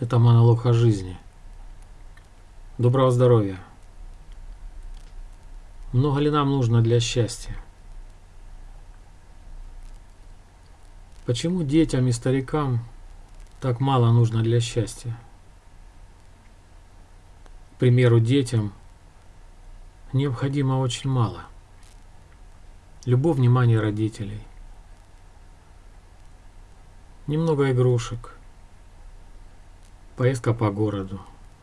Это монолог о жизни. Доброго здоровья. Много ли нам нужно для счастья? Почему детям и старикам так мало нужно для счастья? К примеру, детям необходимо очень мало. Любовь, внимание родителей. Немного игрушек. Поездка по городу.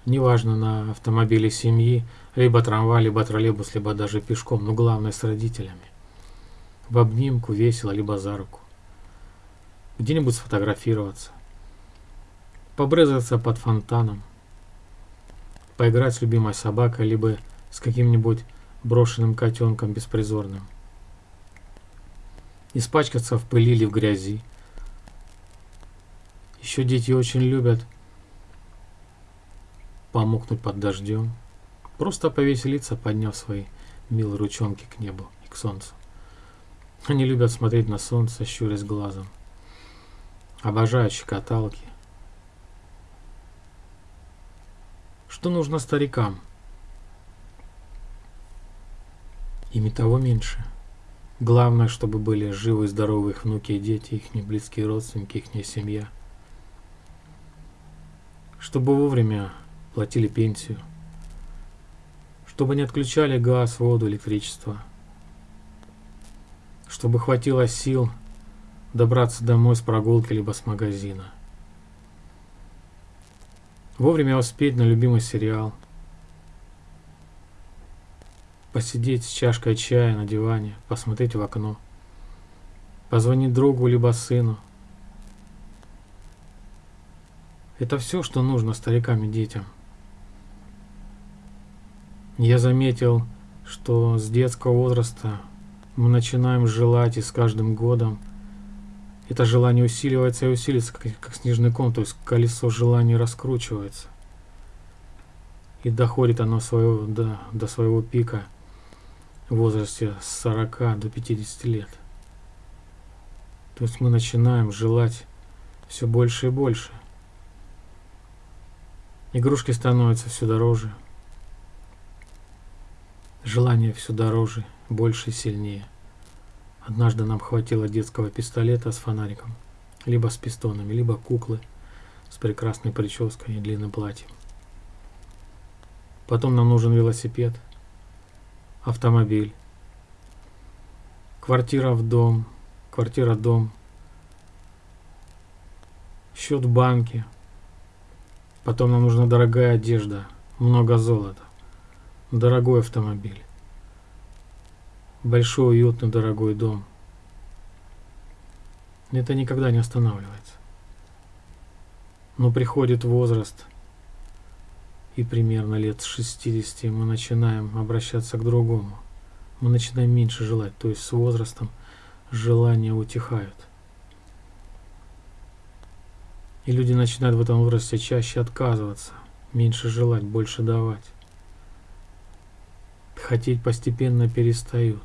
Неважно, на автомобиле семьи, либо трамвай, либо троллейбус, либо даже пешком, но главное с родителями. В обнимку, весело, либо за руку. Где-нибудь сфотографироваться. Побрызгаться под фонтаном. Поиграть с любимой собакой, либо с каким-нибудь брошенным котенком беспризорным. Испачкаться в пыли или в грязи. Еще дети очень любят помокнуть под дождем. Просто повеселиться, подняв свои милые ручонки к небу и к солнцу. Они любят смотреть на солнце, щурясь глазом. Обожают щекоталки. Что нужно старикам? Ими того меньше. Главное, чтобы были живы и здоровы их внуки и дети, их близкие родственники, их семья. Чтобы вовремя платили пенсию, чтобы не отключали газ, воду, электричество, чтобы хватило сил добраться домой с прогулки либо с магазина. Вовремя успеть на любимый сериал. Посидеть с чашкой чая на диване, посмотреть в окно. Позвонить другу либо сыну. Это все, что нужно старикам и детям. Я заметил, что с детского возраста мы начинаем желать, и с каждым годом это желание усиливается и усиливается, как, как снежный ком, то есть колесо желаний раскручивается. И доходит оно своего, до, до своего пика в возрасте с 40 до 50 лет. То есть мы начинаем желать все больше и больше. Игрушки становятся все дороже. Желание все дороже, больше и сильнее. Однажды нам хватило детского пистолета с фонариком, либо с пистонами, либо куклы с прекрасной прической и длинным платьем. Потом нам нужен велосипед, автомобиль, квартира в дом, квартира дом, счет в банке. Потом нам нужна дорогая одежда, много золота дорогой автомобиль, большой, уютный, дорогой дом. Это никогда не останавливается. Но приходит возраст, и примерно лет с 60 мы начинаем обращаться к другому. Мы начинаем меньше желать, то есть с возрастом желания утихают. И люди начинают в этом возрасте чаще отказываться, меньше желать, больше давать хотеть постепенно перестают.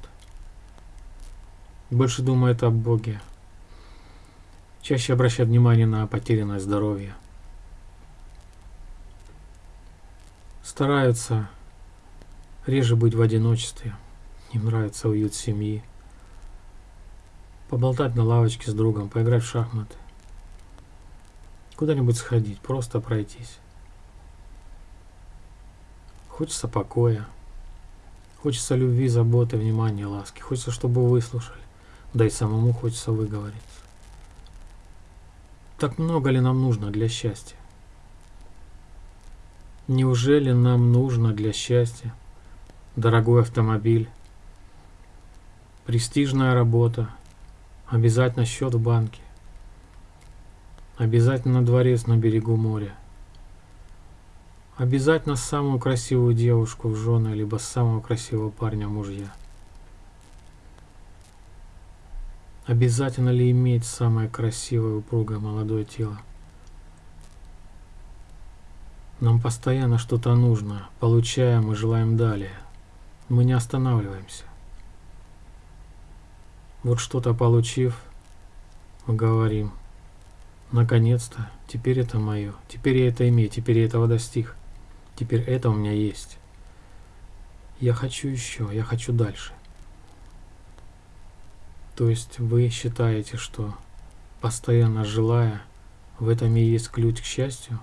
Больше думают о Боге. Чаще обращают внимание на потерянное здоровье. Стараются реже быть в одиночестве. Им нравится уют семьи. Поболтать на лавочке с другом, поиграть в шахматы. Куда-нибудь сходить, просто пройтись. Хочется покоя. Хочется любви, заботы, внимания, ласки. Хочется, чтобы выслушали. Да и самому хочется выговориться. Так много ли нам нужно для счастья? Неужели нам нужно для счастья дорогой автомобиль, престижная работа, обязательно счет в банке, обязательно дворец на берегу моря, Обязательно самую красивую девушку в жены, либо самого красивого парня мужья. Обязательно ли иметь самое красивое, упругое, молодое тело? Нам постоянно что-то нужно, получаем и желаем далее. Мы не останавливаемся. Вот что-то получив, мы говорим, Наконец-то, теперь это мое, теперь я это имею, теперь я этого достиг, теперь это у меня есть. Я хочу еще, я хочу дальше. То есть вы считаете, что постоянно желая, в этом и есть ключ к счастью?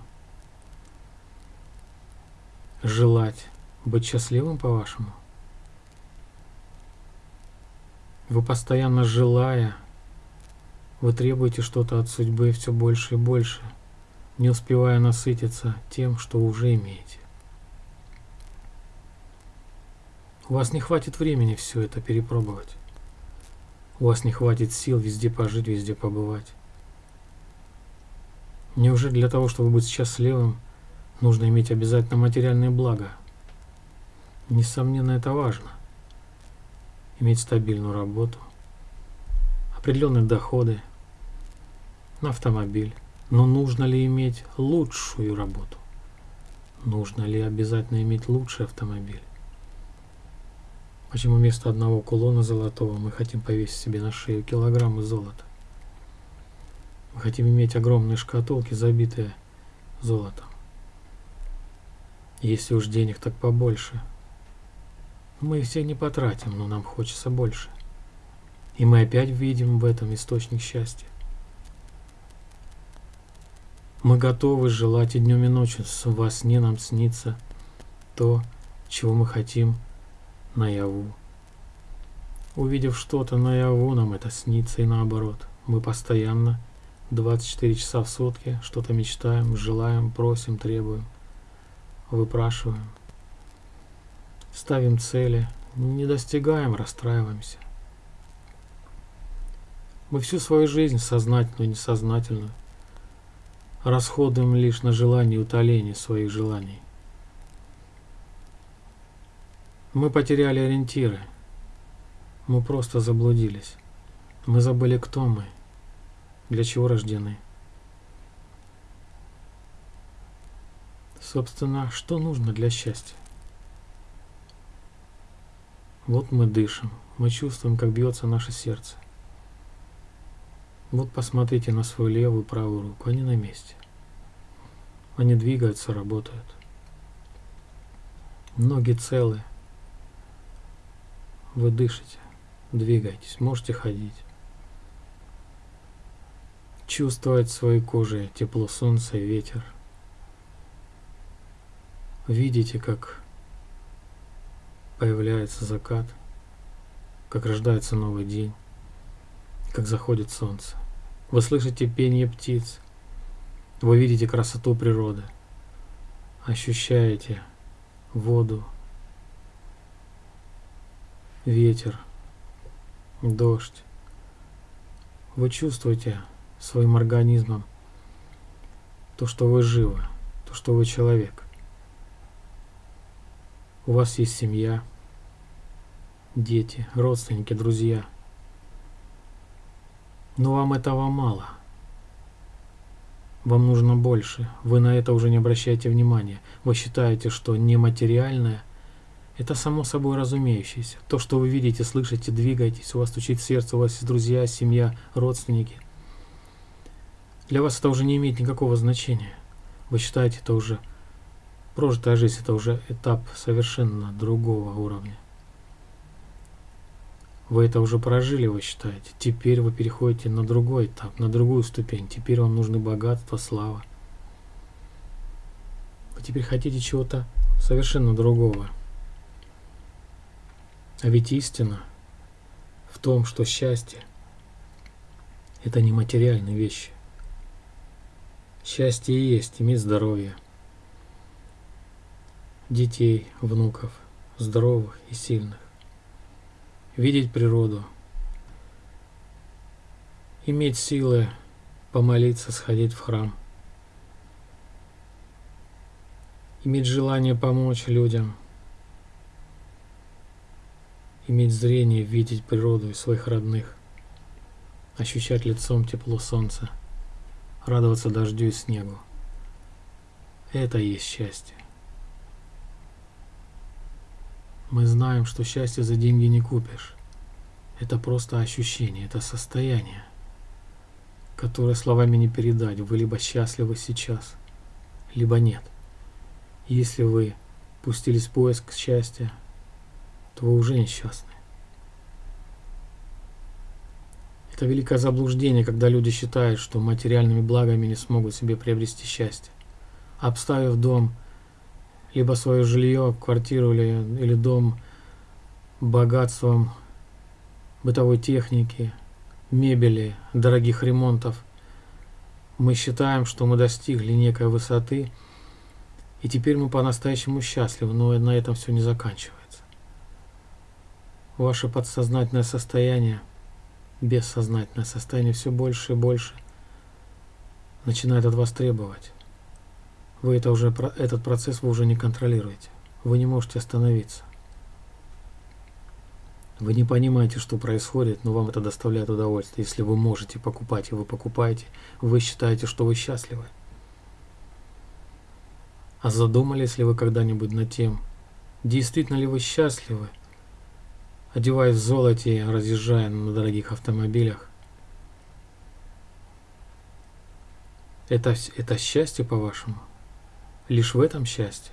Желать быть счастливым, по-вашему? Вы постоянно желая, вы требуете что-то от судьбы все больше и больше, не успевая насытиться тем, что уже имеете. У вас не хватит времени все это перепробовать. У вас не хватит сил везде пожить, везде побывать. Неужели для того, чтобы быть счастливым, нужно иметь обязательно материальные блага? Несомненно, это важно иметь стабильную работу, определенные доходы, автомобиль. Но нужно ли иметь лучшую работу? Нужно ли обязательно иметь лучший автомобиль? Почему вместо одного кулона золотого мы хотим повесить себе на шею килограммы золота? Мы хотим иметь огромные шкатулки, забитые золотом. Если уж денег, так побольше – мы их все не потратим, но нам хочется больше. И мы опять видим в этом источник счастья. Мы готовы желать и днем и ночью во сне нам снится то, чего мы хотим наяву. Увидев что-то наяву, нам это снится и наоборот. Мы постоянно 24 часа в сутки что-то мечтаем, желаем, просим, требуем, выпрашиваем. Ставим цели, не достигаем, расстраиваемся. Мы всю свою жизнь, сознательную и несознательную, расходуем лишь на желание утоления своих желаний. Мы потеряли ориентиры. Мы просто заблудились. Мы забыли, кто мы, для чего рождены. Собственно, что нужно для счастья? Вот мы дышим, мы чувствуем, как бьется наше сердце. Вот посмотрите на свою левую и правую руку, они на месте. Они двигаются, работают. Ноги целы. Вы дышите, двигаетесь, можете ходить. Чувствовать своей кожей тепло солнца и ветер. Видите, как появляется закат, как рождается новый день, как заходит солнце. Вы слышите пение птиц, вы видите красоту природы, ощущаете воду, ветер, дождь. Вы чувствуете своим организмом то, что вы живы, то, что вы человек. У вас есть семья, дети, родственники, друзья. Но вам этого мало. Вам нужно больше. Вы на это уже не обращаете внимания. Вы считаете, что нематериальное – это само собой разумеющееся. То, что вы видите, слышите, двигаетесь, у вас стучит сердце, у вас есть друзья, семья, родственники. Для вас это уже не имеет никакого значения. Вы считаете это уже прожитая жизнь, это уже этап совершенно другого уровня. Вы это уже прожили, вы считаете. Теперь вы переходите на другой этап, на другую ступень. Теперь вам нужны богатство, слава. Вы теперь хотите чего-то совершенно другого. А ведь истина в том, что счастье – это не материальные вещи. Счастье есть иметь здоровье, детей, внуков, здоровых и сильных видеть природу, иметь силы помолиться, сходить в храм, иметь желание помочь людям, иметь зрение, видеть природу и своих родных, ощущать лицом тепло солнца, радоваться дождю и снегу. Это и есть счастье. Мы знаем, что счастье за деньги не купишь. Это просто ощущение, это состояние, которое словами не передать. Вы либо счастливы сейчас, либо нет. Если вы пустились в поиск счастья, то вы уже несчастны. Это великое заблуждение, когда люди считают, что материальными благами не смогут себе приобрести счастье. Обставив дом, либо свое жилье, квартиру или, или дом богатством бытовой техники, мебели, дорогих ремонтов, мы считаем, что мы достигли некой высоты, и теперь мы по-настоящему счастливы, но на этом все не заканчивается. Ваше подсознательное состояние – бессознательное состояние все больше и больше начинает от вас требовать. Вы это уже, этот процесс вы уже не контролируете. Вы не можете остановиться. Вы не понимаете, что происходит, но вам это доставляет удовольствие. Если вы можете покупать, и вы покупаете, вы считаете, что вы счастливы. А задумались ли вы когда-нибудь над тем, действительно ли вы счастливы, одеваясь в золоте, разъезжая на дорогих автомобилях. Это, это счастье, по-вашему? Лишь в этом счастье?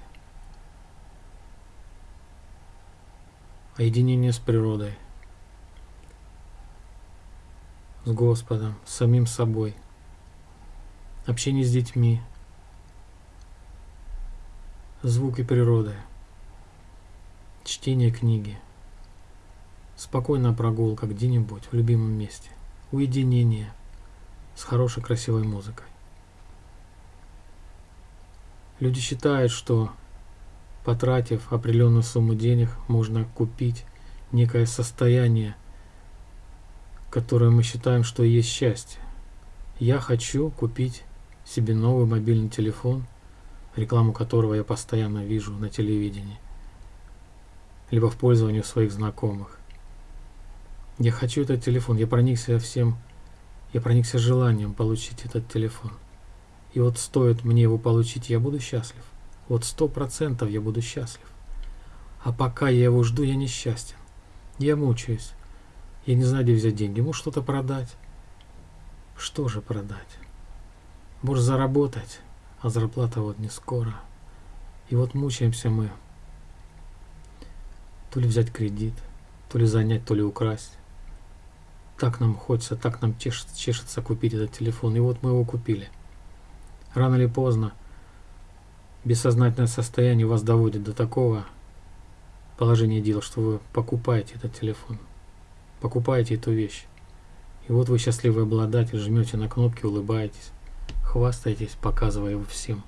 А единение с природой, с Господом, с самим собой, общение с детьми, звуки природы, чтение книги – Спокойная прогулка где-нибудь в любимом месте. Уединение с хорошей красивой музыкой. Люди считают, что потратив определенную сумму денег, можно купить некое состояние, которое мы считаем, что есть счастье. Я хочу купить себе новый мобильный телефон, рекламу которого я постоянно вижу на телевидении, либо в пользовании своих знакомых. Я хочу этот телефон. Я проникся всем, я проникся желанием получить этот телефон. И вот стоит мне его получить, я буду счастлив. Вот сто процентов я буду счастлив. А пока я его жду, я несчастен. Я мучаюсь. Я не знаю, где взять деньги. Может что-то продать. Что же продать? Может заработать, а зарплата вот не скоро. И вот мучаемся мы. То ли взять кредит, то ли занять, то ли украсть так нам хочется, так нам чешется, чешется купить этот телефон. И вот мы его купили. Рано или поздно бессознательное состояние вас доводит до такого положения дел, что вы покупаете этот телефон, покупаете эту вещь. И вот вы счастливый обладатель, жмете на кнопки, улыбаетесь, хвастаетесь, показывая его всем.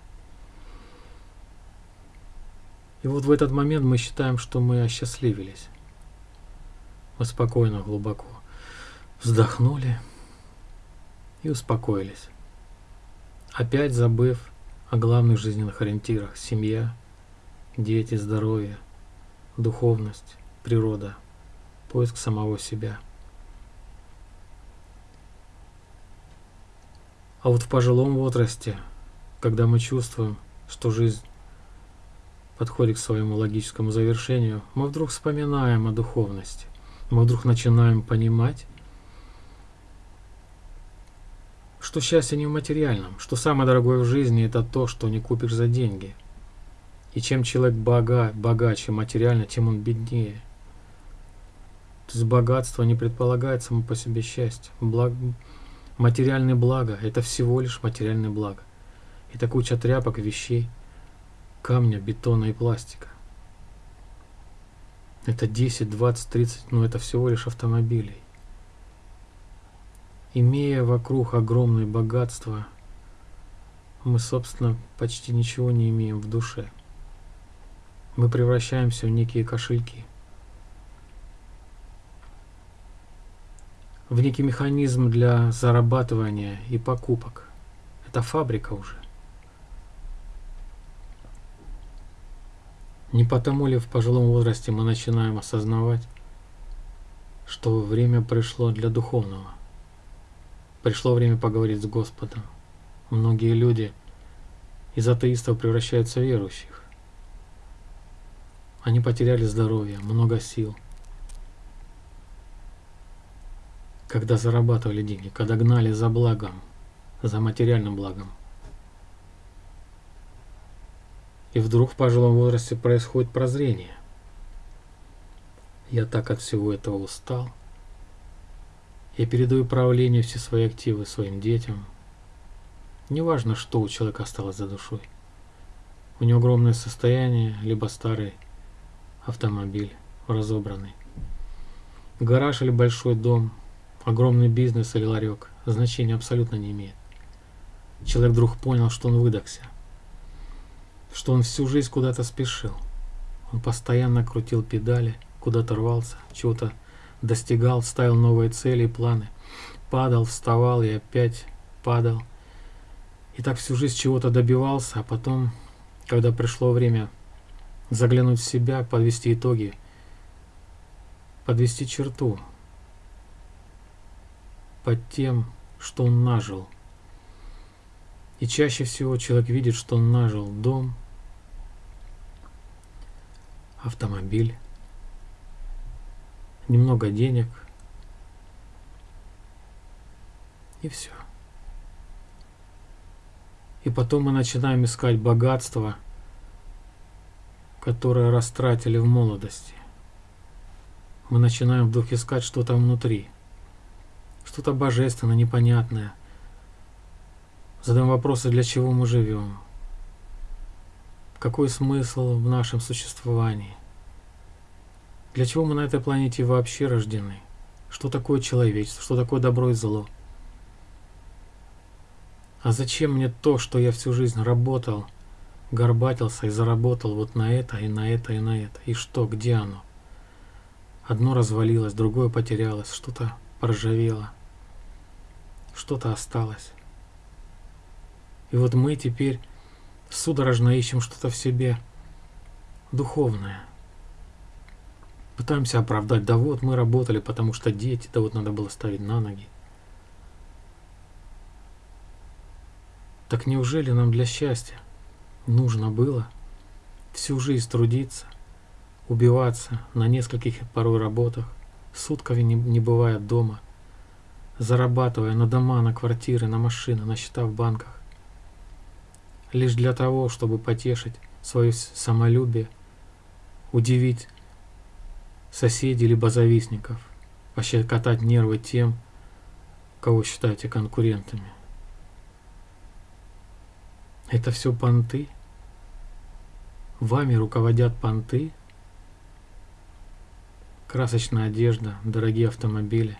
И вот в этот момент мы считаем, что мы осчастливились. Мы спокойно, глубоко вздохнули и успокоились, опять забыв о главных жизненных ориентирах – семья, дети, здоровье, духовность, природа, поиск самого себя. А вот в пожилом возрасте, когда мы чувствуем, что жизнь подходит к своему логическому завершению, мы вдруг вспоминаем о духовности. Мы вдруг начинаем понимать, что счастье не в материальном, что самое дорогое в жизни это то, что не купишь за деньги. И чем человек бога, богаче материально, тем он беднее. То есть богатство не предполагает само по себе счастье. Благ... Материальное благо – это всего лишь материальное благо. Это куча тряпок, вещей, камня, бетона и пластика. Это 10, 20, 30, но это всего лишь автомобилей. Имея вокруг огромное богатство, мы, собственно, почти ничего не имеем в душе. Мы превращаемся в некие кошельки. В некий механизм для зарабатывания и покупок. Это фабрика уже. Не потому ли в пожилом возрасте мы начинаем осознавать, что время пришло для духовного? Пришло время поговорить с Господом. Многие люди из атеистов превращаются в верующих. Они потеряли здоровье, много сил. Когда зарабатывали деньги, когда гнали за благом – за материальным благом. И вдруг в пожилом возрасте происходит прозрение. Я так от всего этого устал. Я передаю правление все свои активы своим детям. Неважно, что у человека осталось за душой. У него огромное состояние, либо старый автомобиль, разобранный. Гараж или большой дом, огромный бизнес или ларек, значения абсолютно не имеет. Человек вдруг понял, что он выдохся, что он всю жизнь куда-то спешил. Он постоянно крутил педали, куда-то рвался, чего-то достигал, ставил новые цели и планы. Падал, вставал и опять падал. И так всю жизнь чего-то добивался, а потом когда пришло время заглянуть в себя, подвести итоги, подвести черту под тем, что он нажил. И чаще всего человек видит, что он нажил дом, автомобиль, немного денег и все. И потом мы начинаем искать богатство, которое растратили в молодости. Мы начинаем вдруг искать что-то внутри, что-то божественное, непонятное. Задаем вопросы, для чего мы живем, какой смысл в нашем существовании, для чего мы на этой планете вообще рождены, что такое человечество, что такое добро и зло – а зачем мне то, что я всю жизнь работал, горбатился и заработал вот на это, и на это, и на это? И что, где оно? Одно развалилось, другое потерялось, что-то поржавело, что-то осталось. И вот мы теперь судорожно ищем что-то в себе духовное. Пытаемся оправдать, да вот мы работали, потому что дети, да вот надо было ставить на ноги. Так неужели нам для счастья нужно было всю жизнь трудиться, убиваться на нескольких порой работах, сутками не, не бывая дома, зарабатывая на дома, на квартиры, на машины, на счета в банках, лишь для того, чтобы потешить свое самолюбие, удивить соседей либо завистников, пощекотать нервы тем, кого считаете конкурентами. Это все понты? Вами руководят понты? Красочная одежда, дорогие автомобили.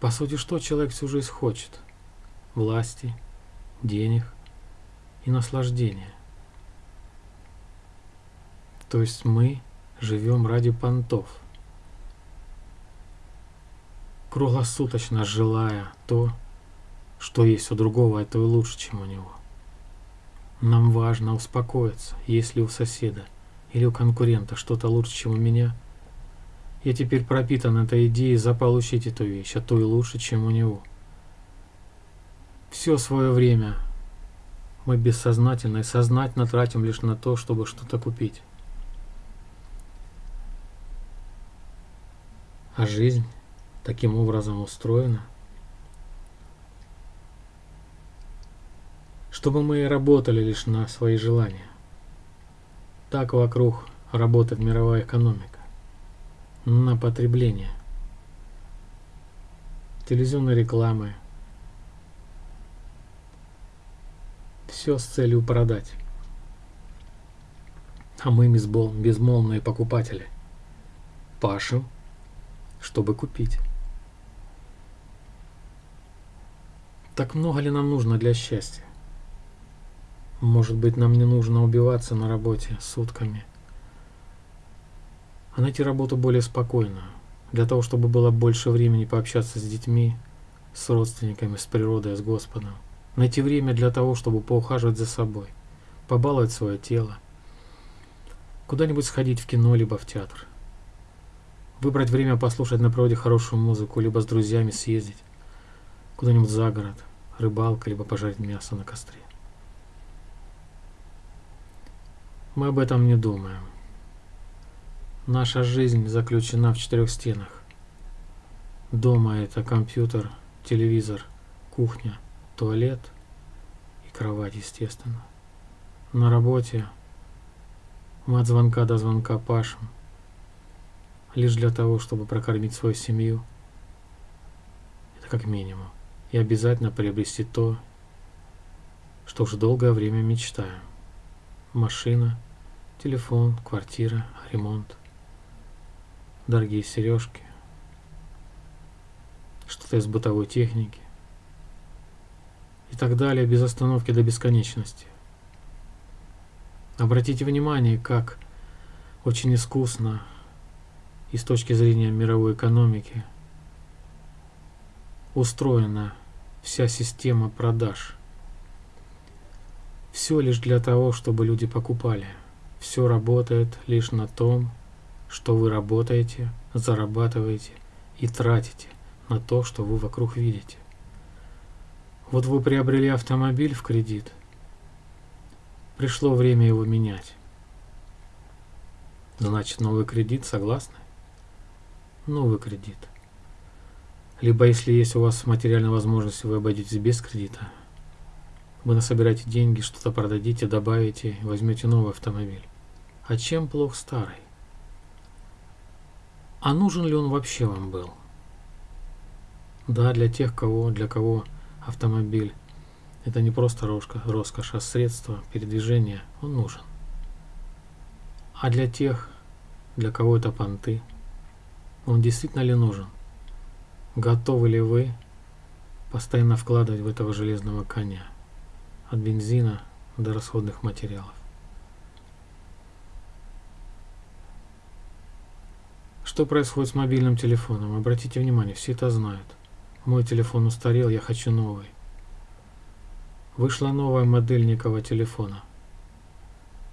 По сути, что человек всю жизнь хочет? Власти, денег и наслаждения. То есть мы живем ради понтов, круглосуточно желая то, что есть у другого, это и лучше, чем у него. Нам важно успокоиться, если у соседа или у конкурента что-то лучше, чем у меня. Я теперь пропитан этой идеей заполучить эту вещь, а то и лучше, чем у него. Все свое время мы бессознательно и сознательно тратим лишь на то, чтобы что-то купить. А жизнь таким образом устроена – чтобы мы работали лишь на свои желания. Так вокруг работает мировая экономика. На потребление. Телевизионной рекламы. Все с целью продать. А мы безмолвные покупатели. Пашем, чтобы купить. Так много ли нам нужно для счастья? Может быть, нам не нужно убиваться на работе сутками, а найти работу более спокойную, для того, чтобы было больше времени пообщаться с детьми, с родственниками, с природой, с Господом. Найти время для того, чтобы поухаживать за собой, побаловать свое тело, куда-нибудь сходить в кино, либо в театр. Выбрать время послушать на природе хорошую музыку, либо с друзьями съездить куда-нибудь за город, рыбалка, либо пожарить мясо на костре. Мы об этом не думаем. Наша жизнь заключена в четырех стенах. Дома это компьютер, телевизор, кухня, туалет и кровать, естественно. На работе мы от звонка до звонка пашем, лишь для того, чтобы прокормить свою семью. Это как минимум. И обязательно приобрести то, что уже долгое время мечтаю. Машина, телефон, квартира, ремонт, дорогие сережки, что-то из бытовой техники и так далее без остановки до бесконечности. Обратите внимание, как очень искусно и с точки зрения мировой экономики устроена вся система продаж. Все лишь для того, чтобы люди покупали. Все работает лишь на том, что вы работаете, зарабатываете и тратите на то, что вы вокруг видите. Вот вы приобрели автомобиль в кредит – Пришло время его менять. Значит, новый кредит, согласны? Новый кредит. Либо, если есть у вас материальная возможность, вы обойдетесь без кредита. Вы насобираете деньги, что-то продадите, добавите, возьмете новый автомобиль. А чем плох старый? А нужен ли он вообще вам был? Да, для тех, кого, для кого автомобиль это не просто роскошь, а средство передвижения, он нужен. А для тех, для кого это понты, он действительно ли нужен? Готовы ли вы постоянно вкладывать в этого железного коня? От бензина до расходных материалов. Что происходит с мобильным телефоном? Обратите внимание, все это знают. Мой телефон устарел, я хочу новый. Вышла новая модель некого телефона.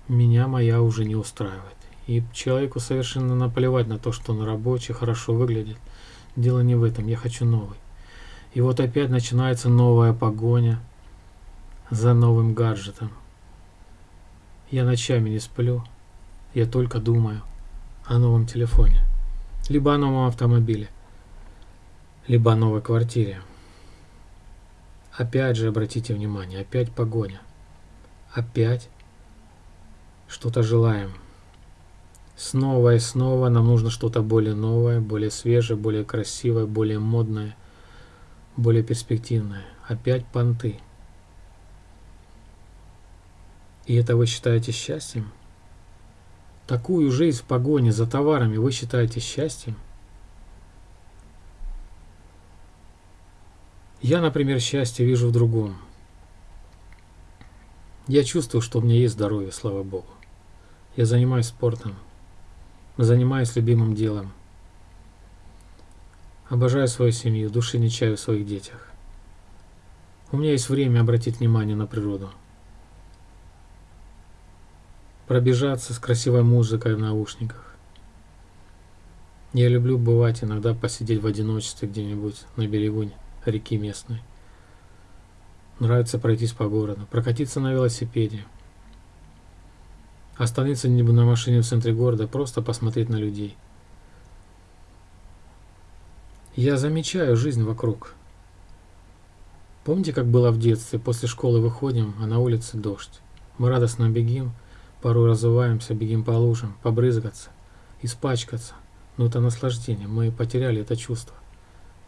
Меня моя уже не устраивает. И человеку совершенно наплевать на то, что он рабочий, хорошо выглядит. Дело не в этом, я хочу новый. И вот опять начинается новая погоня за новым гаджетом. Я ночами не сплю, я только думаю о новом телефоне, либо о новом автомобиле, либо о новой квартире. Опять же, обратите внимание, опять погоня. Опять что-то желаем. Снова и снова нам нужно что-то более новое, более свежее, более красивое, более модное, более перспективное. Опять понты. И это вы считаете счастьем? Такую жизнь в погоне за товарами вы считаете счастьем? Я, например, счастье вижу в другом. Я чувствую, что у меня есть здоровье, слава Богу. Я занимаюсь спортом, занимаюсь любимым делом. Обожаю свою семью, души не чаю в своих детях. У меня есть время обратить внимание на природу. Пробежаться с красивой музыкой в наушниках. Я люблю бывать иногда посидеть в одиночестве где-нибудь на берегу реки местной. Нравится пройтись по городу, прокатиться на велосипеде. Остановиться нибудь на машине в центре города, просто посмотреть на людей. Я замечаю жизнь вокруг. Помните, как было в детстве? После школы выходим, а на улице дождь. Мы радостно бегим, порой разуваемся, бегим по лужам, побрызгаться, испачкаться. Но это наслаждение, мы потеряли это чувство.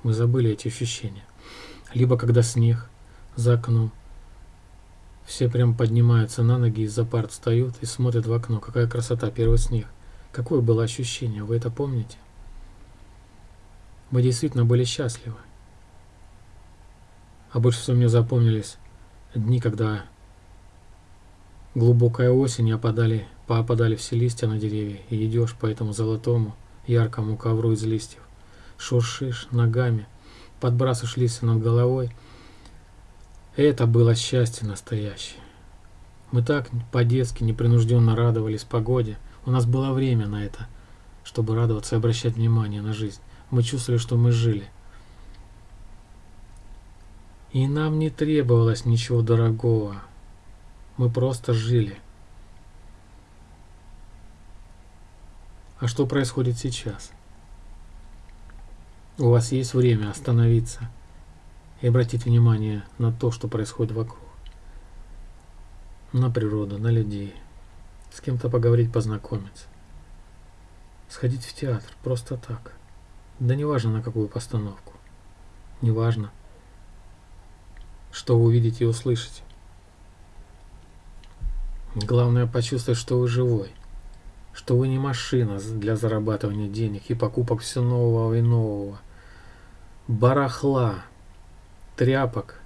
Мы забыли эти ощущения. Либо когда снег за окном. Все прям поднимаются на ноги, из-за парт встают и смотрят в окно. Какая красота, первый снег. Какое было ощущение, вы это помните? Мы действительно были счастливы. А больше всего мне запомнились дни, когда глубокая осень, опадали, поопадали все листья на деревья, и идешь по этому золотому, яркому ковру из листьев шуршишь ногами, подбрасываешь листья над головой. Это было счастье настоящее. Мы так по-детски непринужденно радовались погоде. У нас было время на это, чтобы радоваться и обращать внимание на жизнь. Мы чувствовали, что мы жили. И нам не требовалось ничего дорогого. Мы просто жили. А что происходит сейчас? У вас есть время остановиться и обратить внимание на то, что происходит вокруг. На природу, на людей. С кем-то поговорить, познакомиться. Сходить в театр, просто так. Да не важно на какую постановку. Не важно, что вы увидите и услышите. Главное почувствовать, что вы живой, что вы не машина для зарабатывания денег и покупок все нового и нового, барахла, тряпок,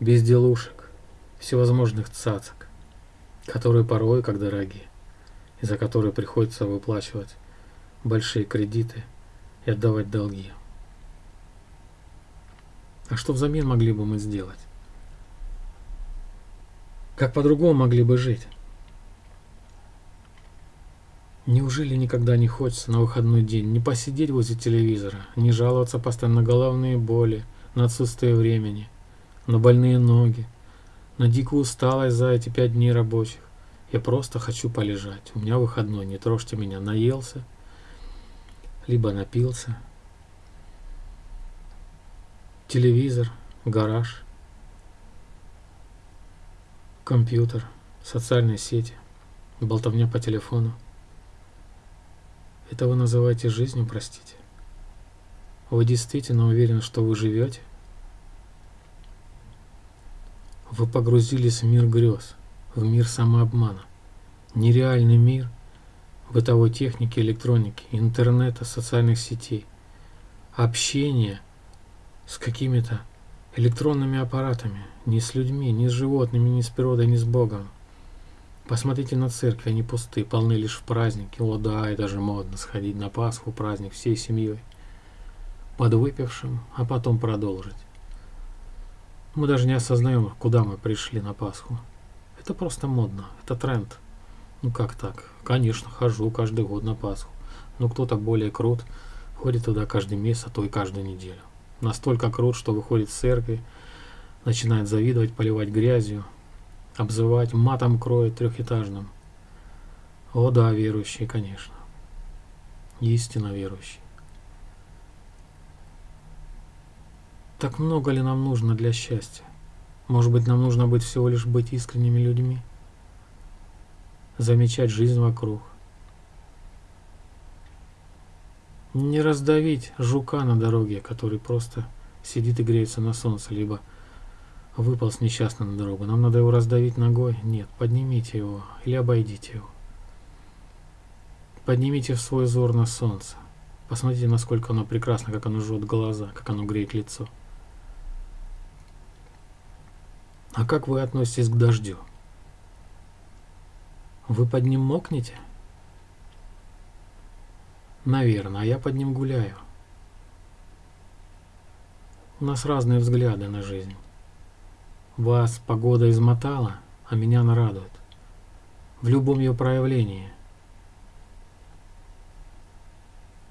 безделушек, всевозможных цацок, которые порой как дорогие, и за которые приходится выплачивать большие кредиты и отдавать долги. А что взамен могли бы мы сделать? Как по-другому могли бы жить? Неужели никогда не хочется на выходной день не посидеть возле телевизора, не жаловаться постоянно на головные боли, на отсутствие времени, на больные ноги, на дикую усталость за эти пять дней рабочих? Я просто хочу полежать. У меня выходной, не трожьте меня. Наелся, либо напился. Телевизор, гараж, компьютер, социальные сети, болтовня по телефону. Это вы называете жизнью, простите? Вы действительно уверены, что вы живете? Вы погрузились в мир грез, в мир самообмана, нереальный мир бытовой техники, электроники, интернета, социальных сетей, общения с какими-то электронными аппаратами, не с людьми, не с животными, не с природой, не с Богом. Посмотрите на церкви, они пусты, полны лишь в праздники. О да, это же модно сходить на Пасху, праздник всей семьей. Подвыпившим, а потом продолжить. Мы даже не осознаем, куда мы пришли на Пасху. Это просто модно, это тренд. Ну как так? Конечно, хожу каждый год на Пасху. Но кто-то более крут, ходит туда каждый месяц, а то и каждую неделю. Настолько крут, что выходит в церкви, начинает завидовать, поливать грязью, обзывать, матом кроет трехэтажным. О да, верующие, конечно. Истинно верующие. Так много ли нам нужно для счастья? Может быть, нам нужно быть всего лишь быть искренними людьми? Замечать жизнь вокруг. Не раздавить жука на дороге, который просто сидит и греется на солнце, либо выполз несчастно на дорогу. Нам надо его раздавить ногой? Нет, поднимите его или обойдите его. Поднимите в свой взор на солнце. Посмотрите, насколько оно прекрасно, как оно жжет глаза, как оно греет лицо. А как вы относитесь к дождю? Вы под ним мокнете? Наверное, а я под ним гуляю. У нас разные взгляды на жизнь. Вас погода измотала, а меня она радует. В любом ее проявлении.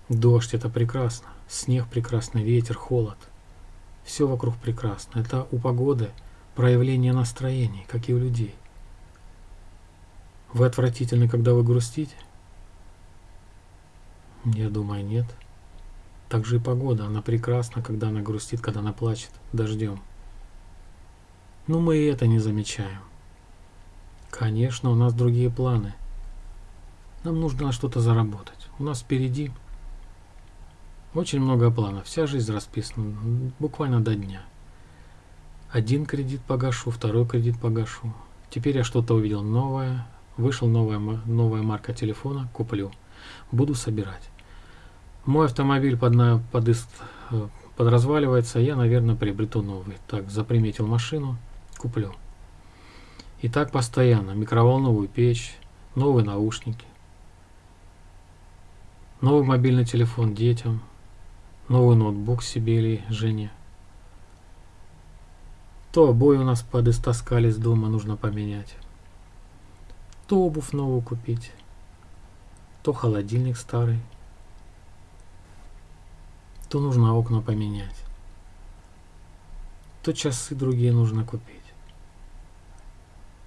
Дождь – это прекрасно, снег прекрасно, ветер, холод. Все вокруг прекрасно. Это у погоды проявление настроений, как и у людей. Вы отвратительны, когда вы грустите? Я думаю, нет. Так же и погода, она прекрасна, когда она грустит, когда она плачет дождем. Но мы и это не замечаем. Конечно, у нас другие планы. Нам нужно на что-то заработать. У нас впереди очень много планов. Вся жизнь расписана буквально до дня. Один кредит погашу, второй кредит погашу. Теперь я что-то увидел новое. Вышел новая, новая марка телефона, куплю. Буду собирать. Мой автомобиль под, под, э, подразваливается, я, наверное, приобрету новый. Так, заприметил машину, куплю. И так постоянно. Микроволновую печь, новые наушники, новый мобильный телефон детям, новый ноутбук себе или жене. То обои у нас подистоскались дома, нужно поменять. То обувь новую купить, то холодильник старый, то нужно окна поменять, то часы другие нужно купить.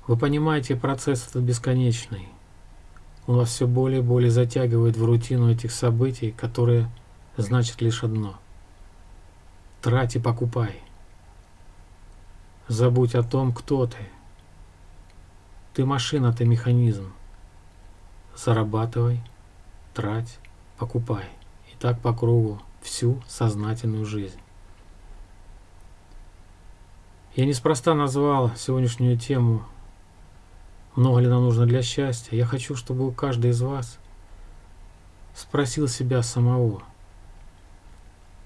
Вы понимаете, процесс этот бесконечный. Он вас все более и более затягивает в рутину этих событий, которые значат лишь одно. Трать и покупай. Забудь о том, кто ты. Ты машина, ты механизм. Зарабатывай, трать, покупай. И так по кругу всю сознательную жизнь. Я неспроста назвал сегодняшнюю тему «Много ли нам нужно для счастья?». Я хочу, чтобы каждый из вас спросил себя самого,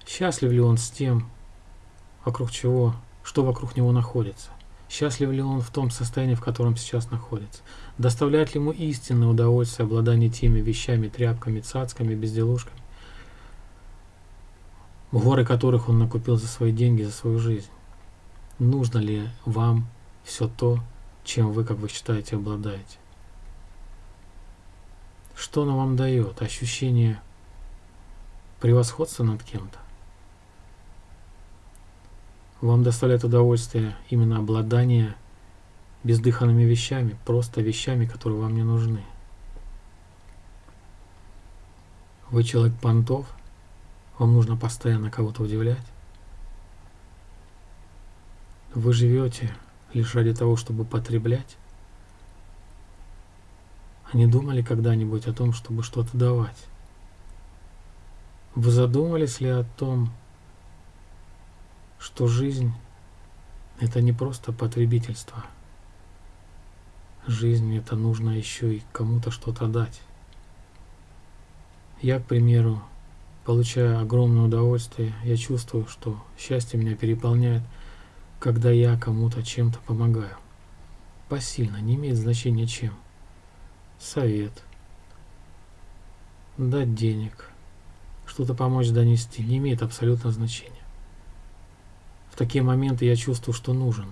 счастлив ли он с тем, вокруг чего, что вокруг него находится. Счастлив ли он в том состоянии, в котором сейчас находится? Доставляет ли ему истинное удовольствие обладание теми вещами, тряпками, цацками, безделушками, горы которых он накупил за свои деньги, за свою жизнь? нужно ли вам все то, чем вы, как вы считаете, обладаете. Что оно вам дает? Ощущение превосходства над кем-то? Вам доставляет удовольствие именно обладание бездыханными вещами, просто вещами, которые вам не нужны. Вы человек понтов, вам нужно постоянно кого-то удивлять. Вы живете лишь ради того, чтобы потреблять? А не думали когда-нибудь о том, чтобы что-то давать? Вы задумались ли о том, что жизнь – это не просто потребительство? Жизнь – это нужно еще и кому-то что-то дать. Я, к примеру, получая огромное удовольствие, я чувствую, что счастье меня переполняет – когда я кому-то чем-то помогаю. Посильно, не имеет значения чем. Совет. Дать денег. Что-то помочь донести. Не имеет абсолютно значения. В такие моменты я чувствую, что нужен.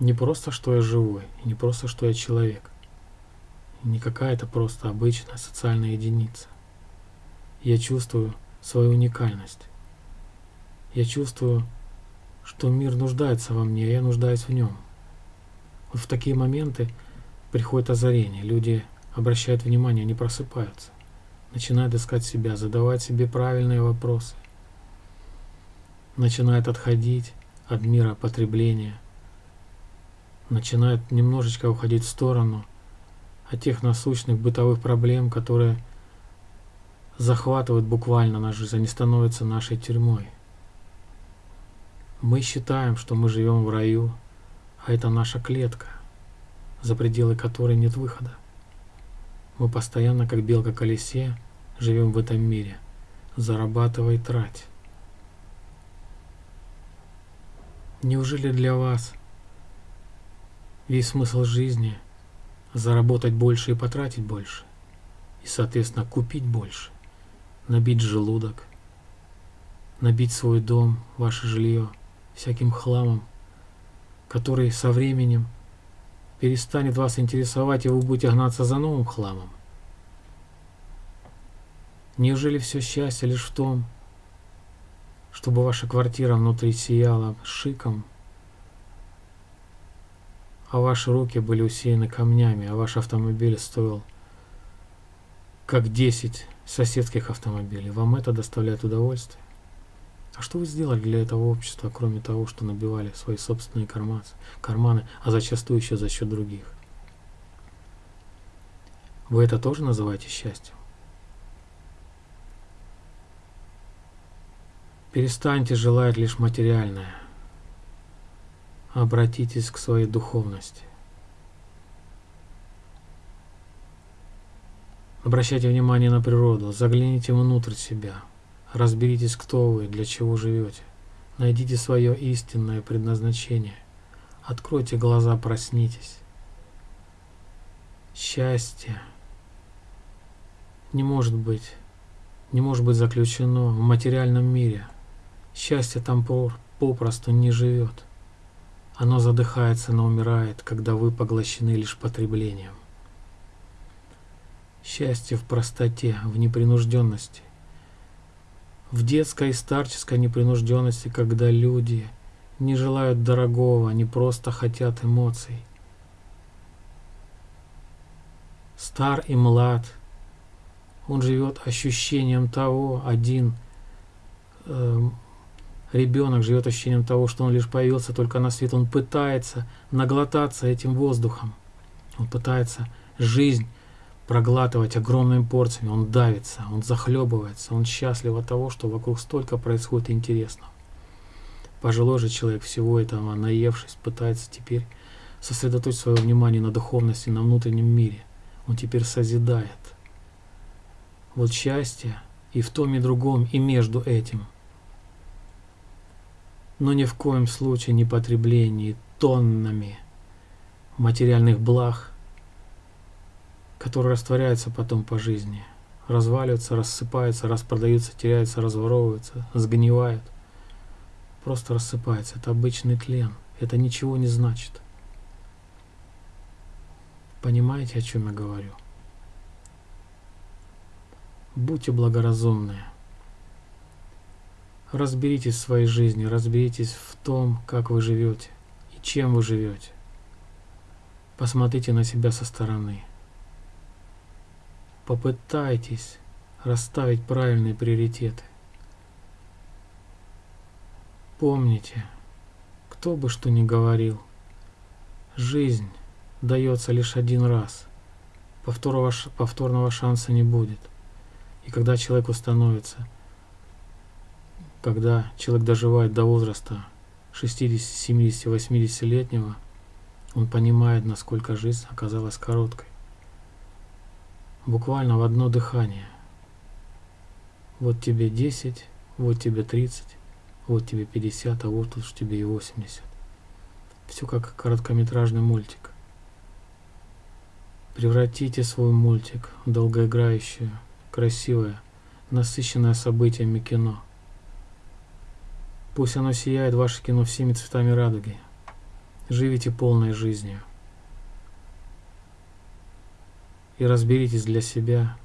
Не просто, что я живой, и не просто, что я человек. Не какая-то просто обычная социальная единица. Я чувствую свою уникальность. Я чувствую что мир нуждается во мне, а я нуждаюсь в нем. Вот в такие моменты приходит озарение, люди обращают внимание, они просыпаются, начинают искать себя, задавать себе правильные вопросы, начинают отходить от мира потребления, начинают немножечко уходить в сторону от тех насущных бытовых проблем, которые захватывают буквально нашу жизнь, они становятся нашей тюрьмой. Мы считаем, что мы живем в раю, а это наша клетка, за пределы которой нет выхода. Мы постоянно, как белка колесе, живем в этом мире. Зарабатывай, трать. Неужели для вас весь смысл жизни заработать больше и потратить больше? И, соответственно, купить больше, набить желудок, набить свой дом, ваше жилье – всяким хламом, который со временем перестанет вас интересовать, и вы будете гнаться за новым хламом. Неужели все счастье лишь в том, чтобы ваша квартира внутри сияла шиком, а ваши руки были усеяны камнями, а ваш автомобиль стоил как 10 соседских автомобилей. Вам это доставляет удовольствие? А что вы сделали для этого общества, кроме того, что набивали свои собственные карманы, карманы а зачастую еще за счет других? Вы это тоже называете счастьем? Перестаньте желать лишь материальное. Обратитесь к своей духовности. Обращайте внимание на природу, загляните внутрь себя – Разберитесь, кто вы, для чего живете. Найдите свое истинное предназначение. Откройте глаза, проснитесь. Счастье не может быть, не может быть заключено в материальном мире. Счастье там попросту не живет. Оно задыхается, но умирает, когда вы поглощены лишь потреблением. Счастье в простоте, в непринужденности в детской и старческой непринужденности, когда люди не желают дорогого, они просто хотят эмоций. Стар и млад, он живет ощущением того, один э, Ребенок живет ощущением того, что он лишь появился только на свет. Он пытается наглотаться этим воздухом. Он пытается жизнь проглатывать огромными порциями. Он давится, он захлебывается, он счастлив от того, что вокруг столько происходит интересного. Пожилой же человек всего этого, наевшись, пытается теперь сосредоточить свое внимание на духовности, на внутреннем мире. Он теперь созидает. Вот счастье и в том, и другом, и между этим. Но ни в коем случае не потребление тоннами материальных благ, которые растворяются потом по жизни, разваливаются, рассыпаются, распродаются, теряются, разворовываются, сгнивают. Просто рассыпается. Это обычный тлен. Это ничего не значит. Понимаете, о чем я говорю? Будьте благоразумны. Разберитесь в своей жизни, разберитесь в том, как вы живете и чем вы живете. Посмотрите на себя со стороны. Попытайтесь расставить правильные приоритеты. Помните, кто бы что ни говорил, жизнь дается лишь один раз. Повторного, повторного шанса не будет. И когда человеку становится, когда человек доживает до возраста 60, 70, 80-летнего, он понимает, насколько жизнь оказалась короткой. Буквально в одно дыхание. Вот тебе 10, вот тебе 30, вот тебе 50, а вот уж тебе и 80. Все как короткометражный мультик. Превратите свой мультик в долгоиграющее, красивое, насыщенное событиями кино. Пусть оно сияет ваше кино всеми цветами радуги. Живите полной жизнью. И разберитесь для себя,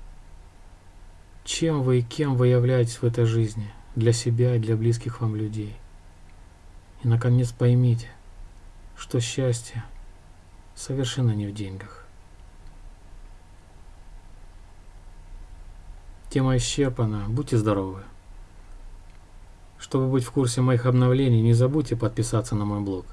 чем вы и кем вы являетесь в этой жизни, для себя и для близких вам людей. И, наконец, поймите, что счастье совершенно не в деньгах. Тема исчерпана. Будьте здоровы. Чтобы быть в курсе моих обновлений, не забудьте подписаться на мой блог.